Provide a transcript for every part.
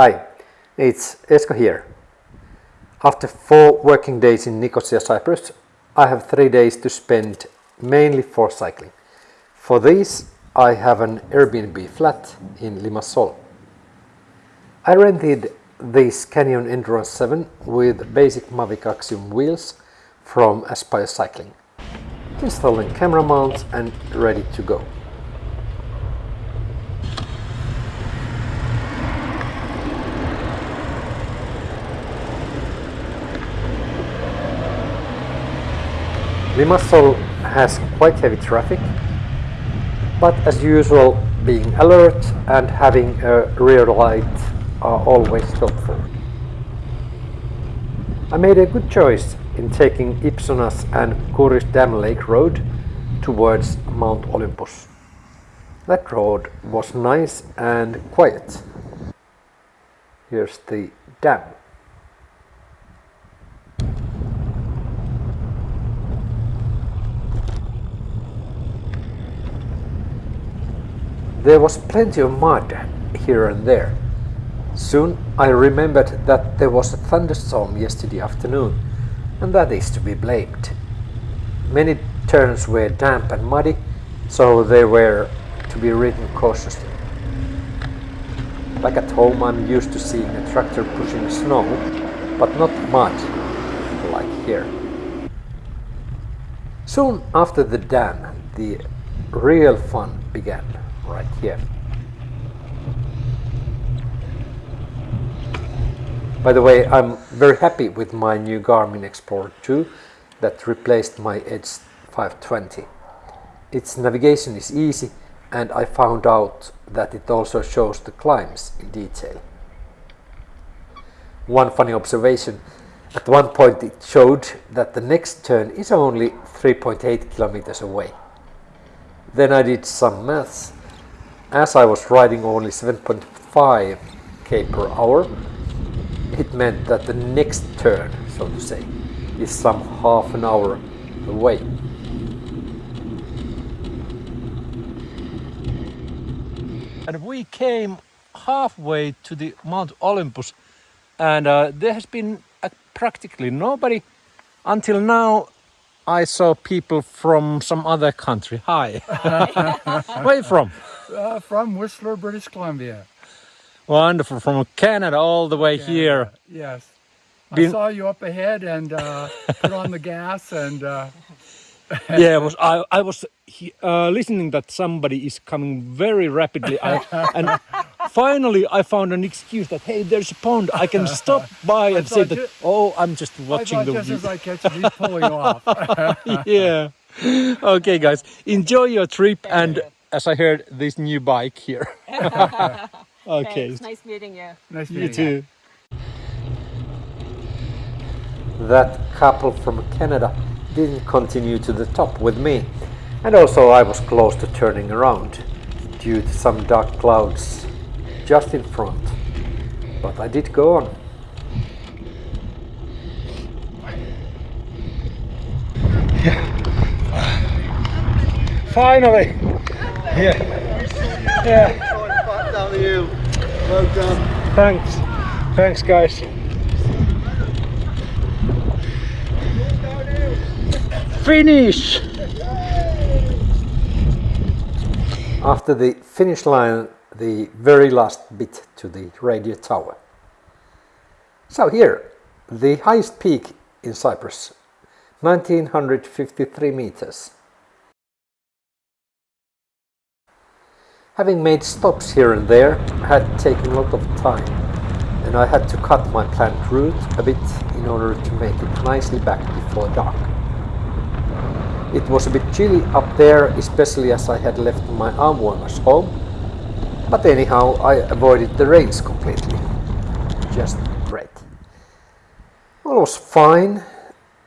Hi, it's Esko here. After four working days in Nicosia, Cyprus, I have three days to spend mainly for cycling. For these, I have an Airbnb flat in Limassol. I rented this Canyon Endurace 7 with basic Mavic Aksium wheels from Aspire Cycling. Installing camera mounts and ready to go. Limassol has quite heavy traffic, but as usual being alert and having a rear light are always helpful. I made a good choice in taking Ipsonas and Kouris Dam Lake Road towards Mount Olympus. That road was nice and quiet. Here's the dam. There was plenty of mud here and there. Soon I remembered that there was a thunderstorm yesterday afternoon, and that is to be blamed. Many turns were damp and muddy, so they were to be ridden cautiously. Back at home I'm used to seeing a tractor pushing snow, but not mud, like here. Soon after the dam, the real fun began right here. By the way, I'm very happy with my new Garmin Explorer 2 that replaced my Edge 520. Its navigation is easy and I found out that it also shows the climbs in detail. One funny observation, at one point it showed that the next turn is only 3.8 kilometers away. Then I did some maths as I was riding only 7.5 k per hour, it meant that the next turn, so to say, is some half an hour away. And we came halfway to the Mount Olympus and uh, there has been uh, practically nobody until now I saw people from some other country. Hi. Where are you from? Uh, from Whistler, British Columbia. Wonderful. From Canada all the way Canada. here. Yes. Been... I saw you up ahead and uh, put on the gas and... Uh... yeah, was, I, I was uh, listening that somebody is coming very rapidly. I, and finally I found an excuse that, hey, there's a pond. I can stop by and say that, oh, I'm just watching the... just as I catch you pulling off. yeah. Okay, guys. Enjoy your trip and as I heard, this new bike here. okay. Thanks. Nice meeting you. Nice meeting you. too. That couple from Canada didn't continue to the top with me. And also I was close to turning around due to some dark clouds just in front. But I did go on. Finally! Yeah. Yeah. Well done. Thanks. Thanks, guys. Finish! After the finish line, the very last bit to the radio tower. So here, the highest peak in Cyprus, 1953 meters. Having made stops here and there had taken a lot of time and I had to cut my planned route a bit in order to make it nicely back before dark. It was a bit chilly up there, especially as I had left my arm warmers home, but anyhow I avoided the rains completely. Just great. All was fine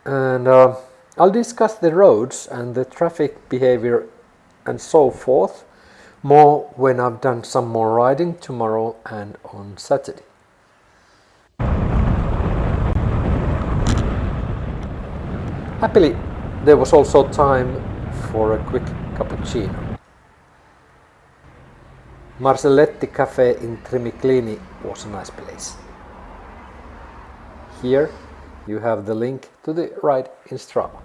and uh, I'll discuss the roads and the traffic behavior and so forth more when I've done some more riding tomorrow and on Saturday. Happily, there was also time for a quick cappuccino. Marcelletti Cafe in Trimiklini was a nice place. Here you have the link to the ride in Strava.